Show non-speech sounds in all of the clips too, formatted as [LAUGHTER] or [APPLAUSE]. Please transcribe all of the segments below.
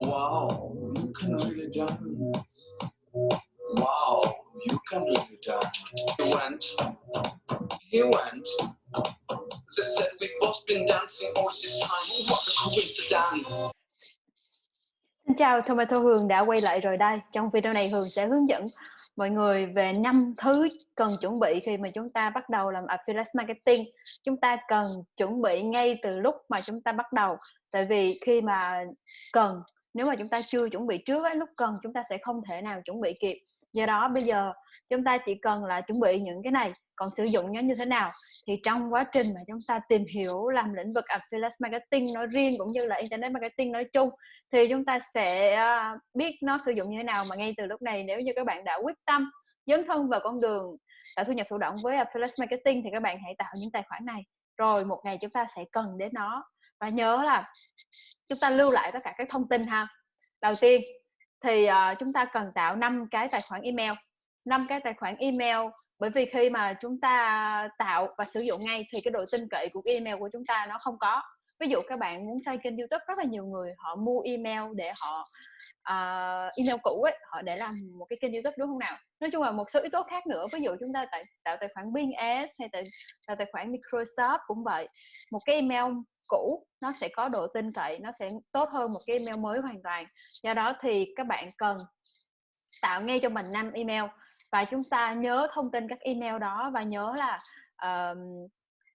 Wow, you can really dance. Wow, you can really dance. He went, he went. They said we've both been dancing all this time. What a coincidence. Xin chào, Tomato Hường đã quay lại rồi đây. Trong video này Hường sẽ hướng dẫn mọi người về năm thứ cần chuẩn bị khi mà chúng ta bắt đầu làm affiliate marketing. Chúng ta cần chuẩn bị ngay từ lúc mà chúng ta bắt đầu. Tại vì khi mà cần, nếu mà chúng ta chưa chuẩn bị trước ấy, lúc cần chúng ta sẽ không thể nào chuẩn bị kịp. Do đó bây giờ chúng ta chỉ cần là chuẩn bị những cái này còn sử dụng nó như thế nào thì trong quá trình mà chúng ta tìm hiểu làm lĩnh vực affiliate marketing nói riêng cũng như là internet marketing nói chung thì chúng ta sẽ à, biết nó sử dụng như thế nào. Mà ngay từ lúc này nếu như các bạn đã quyết tâm dấn thân vào con đường tạo thu nhập thụ động với affiliate marketing thì các bạn hãy tạo những tài khoản này. Rồi một ngày chúng ta sẽ cần đến nó và nhớ là chúng ta lưu lại tất cả các thông tin ha. Đầu tiên thì uh, chúng ta cần tạo 5 cái tài khoản email. 5 cái tài khoản email bởi vì khi mà chúng ta tạo và sử dụng ngay thì cái độ tin cậy của cái email của chúng ta nó không có ví dụ các bạn muốn xây kênh youtube rất là nhiều người họ mua email để họ uh, email cũ ấy họ để làm một cái kênh youtube đúng không nào? Nói chung là một số yếu tố khác nữa ví dụ chúng ta tạo, tạo tài khoản Bing Ads hay tạo, tạo tài khoản Microsoft cũng vậy. Một cái email cũ nó sẽ có độ tin cậy nó sẽ tốt hơn một cái email mới hoàn toàn. Do đó thì các bạn cần tạo ngay cho mình năm email và chúng ta nhớ thông tin các email đó và nhớ là uh,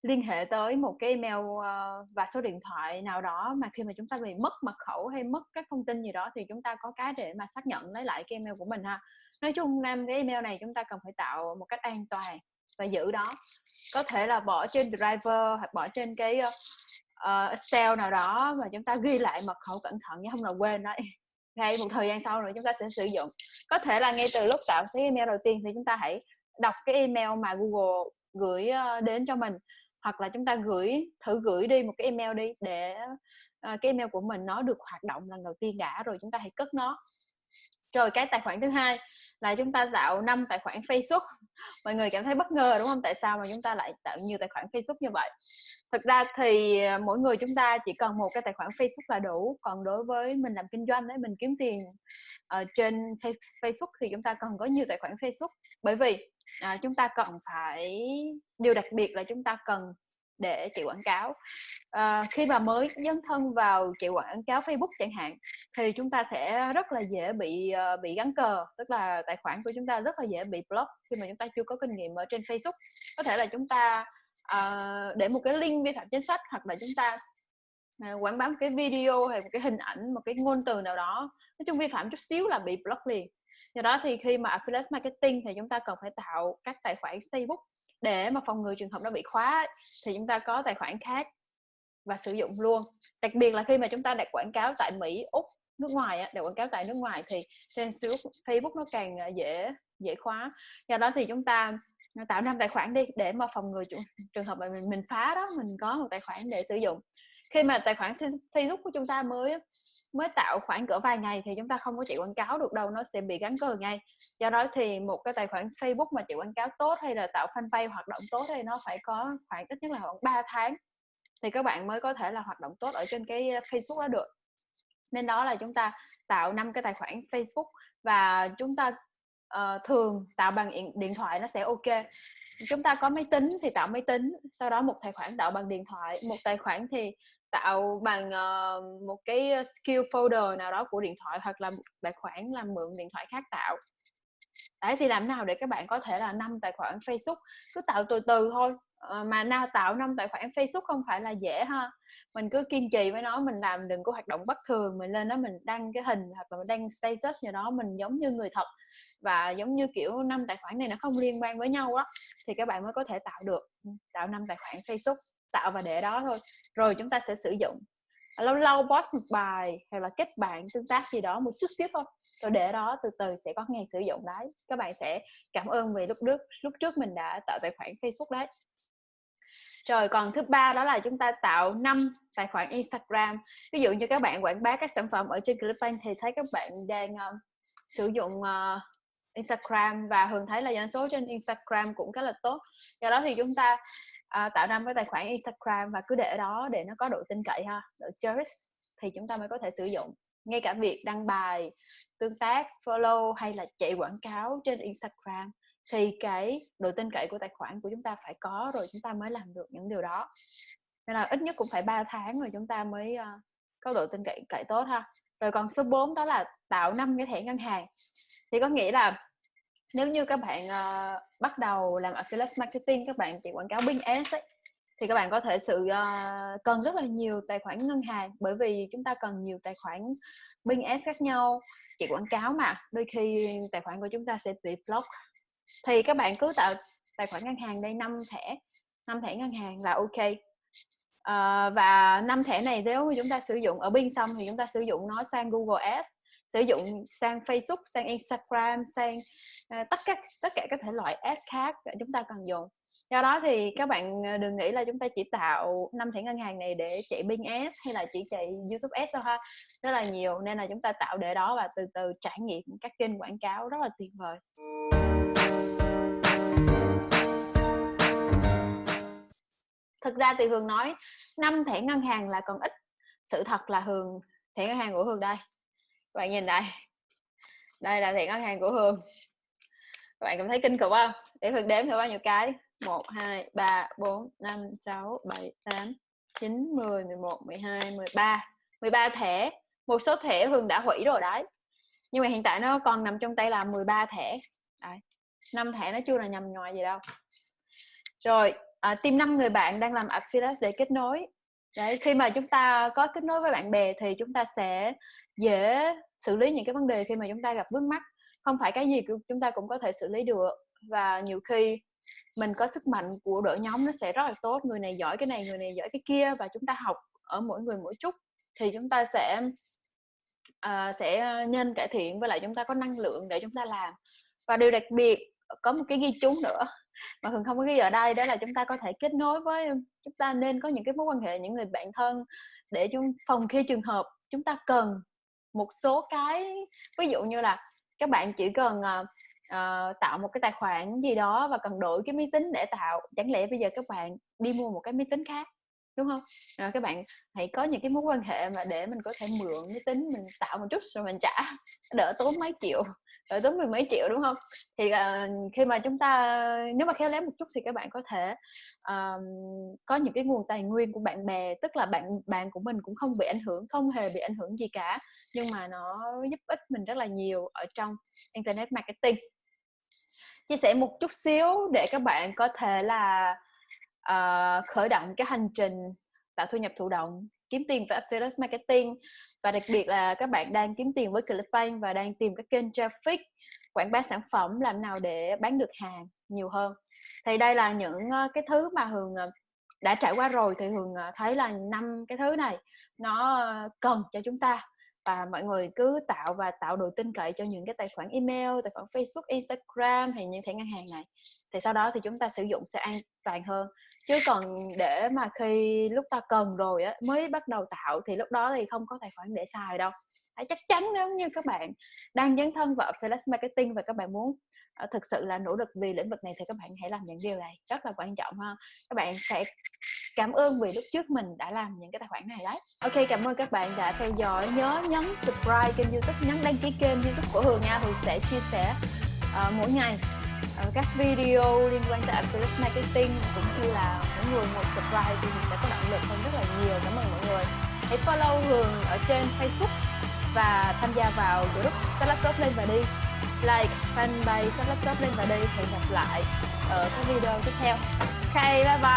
liên hệ tới một cái email ờ, và số điện thoại nào đó mà khi mà chúng ta bị mất mật khẩu hay mất các thông tin gì đó thì chúng ta có cái để mà xác nhận lấy lại cái email của mình ha. Nói chung nam cái email này chúng ta cần phải tạo một cách an toàn và giữ đó. Có thể là bỏ trên driver hoặc bỏ trên cái uh, Excel nào đó mà chúng ta ghi lại mật khẩu cẩn thận chứ không là quên đấy. [LAUGHS] Ngay một thời gian sau nữa chúng ta sẽ sử dụng. Có thể là ngay từ lúc tạo cái email đầu tiên thì chúng ta hãy đọc cái email mà Google gửi đến cho mình hoặc là chúng ta gửi thử gửi đi một cái email đi để uh, cái email của mình nó được hoạt động lần đầu tiên đã rồi chúng ta hãy cất nó. Rồi cái tài khoản thứ hai là chúng ta tạo năm tài khoản Facebook mọi người cảm thấy bất ngờ đúng không? Tại sao mà chúng ta lại tạo nhiều tài khoản Facebook như vậy? Thực ra thì à, mỗi người chúng ta chỉ cần một cái tài khoản Facebook là đủ. Còn đối với mình làm kinh doanh đấy mình kiếm tiền uh, trên Facebook thì chúng ta cần có nhiều tài khoản Facebook. Bởi vì uh, chúng ta cần phải điều đặc biệt là chúng ta cần để chạy quảng cáo. À, khi mà mới dấn thân vào chạy quảng cáo Facebook chẳng hạn thì chúng ta sẽ rất là dễ bị uh, bị gắn cờ tức là tài khoản của chúng ta rất là dễ bị block khi mà chúng ta chưa có kinh nghiệm ở trên Facebook. Có thể là chúng ta uh, để một cái link vi phạm chính sách hoặc là chúng ta uh, quảng bá một cái video hay một cái hình ảnh một cái ngôn từ nào đó nói chung vi phạm chút xíu là bị block liền. Do đó thì khi mà affiliate marketing thì chúng ta cần phải tạo các tài khoản Facebook để mà phòng ngừa trường hợp nó bị khóa thì chúng ta có tài khoản khác và sử dụng luôn. Đặc biệt là khi mà chúng ta đặt quảng cáo tại Mỹ úc nước ngoài á, để quảng cáo tại nước ngoài thì trên Facebook nó càng à, dễ dễ khóa. Do đó thì chúng ta à, tạo năm tài khoản đi để mà phòng ngừa trường hợp mà mình mình phá đó mình có một tài khoản để sử dụng khi mà tài khoản Facebook của chúng ta mới mới tạo khoảng cỡ vài ngày thì chúng ta không có chạy quảng cáo được đâu nó sẽ bị gắn cờ ngay. Do đó thì một cái tài khoản Facebook mà chạy quảng cáo tốt hay là tạo fanpage hoạt động tốt thì nó phải có khoảng ít nhất là khoảng 3 tháng thì các bạn mới có thể là hoạt động tốt ở trên cái Facebook đó được. Nên đó là chúng ta tạo năm cái tài khoản Facebook và chúng ta uh, thường tạo bằng điện thoại nó sẽ ok. Chúng ta có máy tính thì tạo máy tính sau đó một tài khoản tạo bằng điện thoại. Một tài khoản thì tạo bằng uh, một cái ờ, skill folder nào đó của điện thoại hoặc là tài khoản làm mượn điện thoại khác tạo. Đấy thì làm nào để các bạn có thể là năm tài khoản Facebook? Cứ tạo từ từ thôi ờ, mà nào tạo năm tài khoản Facebook không phải là dễ ha. Mình cứ kiên trì với nó mình làm đừng có hoạt động bất thường mình lên đó mình đăng cái hình hoặc là mình đăng status gì đó mình giống như người thật. Và giống như kiểu năm tài khoản này nó không liên quan với nhau đó thì các bạn mới có thể tạo được ừ, tạo năm tài khoản Facebook tạo và để đó thôi. Rồi chúng ta sẽ sử dụng lâu lâu post một bài hay là kết bạn tương tác gì đó một chút xíu thôi. Rồi để đó từ từ sẽ có ngày sử dụng đấy. Các bạn sẽ cảm ơn vì lúc trước lúc trước mình đã tạo tài khoản Facebook đấy. Rồi còn thứ ba đó là chúng ta tạo 5 tài khoản Instagram. Ví dụ như các bạn quảng bá các sản phẩm ở trên Clickbank thì thấy các bạn đang uh, sử dụng uh, Instagram và thường thấy là doanh số trên Instagram cũng khá là tốt. Do đó thì chúng ta à, tạo ra cái tài khoản Instagram và cứ để đó để nó có độ tin cậy ha độ trust thì chúng ta mới có thể sử dụng. Ngay cả việc đăng bài tương tác follow hay là chạy quảng cáo trên Instagram thì cái độ tin cậy của tài khoản của chúng ta phải có rồi chúng ta mới làm được những điều đó. Nên là ít nhất cũng phải 3 tháng rồi chúng ta mới uh, có độ tin cậy cậy tốt ha. Rồi còn số 4 đó là tạo năm cái thẻ ngân hàng. Thì có nghĩa là nếu như các bạn uh, bắt đầu làm affiliate marketing các bạn chạy quảng cáo Bing Ads ấy, thì các bạn có thể sự uh, cần rất là nhiều tài khoản ngân hàng bởi vì chúng ta cần nhiều tài khoản Bing Ads khác nhau chạy quảng cáo mà đôi khi tài khoản của chúng ta sẽ bị block. Thì các bạn cứ tạo tài khoản ngân hàng đây năm thẻ năm thẻ ngân hàng là ok. Ờ, và năm thẻ này nếu chúng ta sử dụng ở Bing xong thì chúng ta sử dụng nó sang Google Ads sử dụng sang Facebook, sang Instagram, sang uh, tất cả tất cả các thể loại ads khác chúng ta cần dùng. Do đó thì các bạn ờ, đừng nghĩ là chúng ta chỉ tạo năm thẻ ngân hàng này để chạy Bing Ads hay là chỉ chạy YouTube Ads thôi ha. Rất là nhiều nên là chúng ta tạo để đó và từ từ trải nghiệm các kênh quảng cáo rất là tuyệt vời. Thực ra thì hường nói năm thẻ ngân hàng là còn ít. Sự thật là hường, thẻ ngân hàng của hường đây. Các bạn nhìn đây. Đây là thẻ ngân hàng của hường. Các bạn cảm thấy kinh khủng không? Để hường đếm thử bao nhiêu cái 1 2 3 4 5 6 7 8 9 10 11 12 13 13 thẻ. Một số thẻ hường đã hủy rồi đấy. Nhưng mà hiện tại nó còn nằm trong tay là 13 thẻ. Đấy. 5 thẻ nó chưa là nhầm nhòi gì đâu. Rồi Ờ, à, tìm năm người bạn đang làm affiliate để kết nối. Đấy khi mà chúng ta có kết nối với bạn bè thì chúng ta sẽ dễ xử lý những cái vấn đề khi mà chúng ta gặp vướng mắt không phải cái gì chúng ta cũng có thể xử lý được. Và nhiều khi mình có sức mạnh của đội nhóm nó sẽ rất là tốt. Người này giỏi cái này người này giỏi cái kia và chúng ta học ở mỗi người mỗi chút. Thì chúng ta sẽ uh, sẽ nhân cải thiện với lại chúng ta có năng lượng để chúng ta làm. Và điều đặc biệt có một cái ghi chú nữa mà thường không có ghi ở đây đó là chúng ta có thể kết nối với chúng ta nên có những cái mối quan hệ những người bạn thân để chúng phòng khi trường hợp chúng ta cần một số cái ví dụ như là các bạn chỉ cần uh, uh, tạo một cái tài khoản gì đó và cần đổi cái máy tính để tạo chẳng lẽ bây giờ các bạn đi mua một cái máy tính khác? Đúng không rồi à, các bạn hãy có những cái mối quan hệ mà để mình có thể mượn cái tính mình tạo một chút rồi mình trả đỡ tốn mấy triệu đỡ tốn mười mấy triệu đúng không thì uh, khi mà chúng ta nếu mà khéo léo một chút thì các bạn có thể uh, có những cái nguồn tài nguyên của bạn bè tức là bạn bạn của mình cũng không bị ảnh hưởng không hề bị ảnh hưởng gì cả nhưng mà nó giúp ích mình rất là nhiều ở trong internet marketing. Chia sẻ một chút xíu để các bạn có thể là uh, khởi động cái hành trình tạo thu nhập thụ động kiếm tiền với affiliate marketing. Và đặc biệt là các bạn đang kiếm tiền với ClickBank và đang tìm các kênh traffic quảng bá sản phẩm làm nào để bán được hàng nhiều hơn. Thì đây là những ờ, cái thứ mà Hường ờ, đã trải qua rồi. Thì Hường thấy là năm cái thứ này nó cần cho chúng ta. Và mọi người cứ tạo và tạo độ tin cậy cho những cái tài khoản email tài khoản Facebook Instagram hay những thẻ ngân hàng này. Thì sau đó thì chúng ta sử dụng sẽ an toàn hơn chứ còn để mà khi lúc ta cần rồi á mới bắt đầu tạo thì lúc đó thì không có tài khoản để xài đâu. Hãy chắc chắn nếu như các bạn đang dấn thân vào affiliate marketing và các bạn muốn ờ, thực sự là nỗ lực vì lĩnh vực này thì các bạn hãy làm những điều này rất là quan trọng ha. Các bạn sẽ cảm ơn vì lúc trước mình đã làm những cái tài khoản này đấy. Ok cảm ơn các bạn đã theo dõi nhớ nhấn subscribe kênh youtube nhấn đăng ký kênh youtube của hường nha. Hường sẽ chia sẻ uh, mỗi ngày. Ờ, các video liên quan tới affiliate marketing cũng như là mỗi người một subscribe thì mình sẽ có động lực hơn rất là nhiều. Cảm ơn mọi người. Hãy follow hường ở trên facebook và tham gia vào group Salad Laptop lên và đi. Like, fanpage Salad Laptop lên và đi. Hẹn gặp lại ở các video tiếp theo. Ok, bye bye.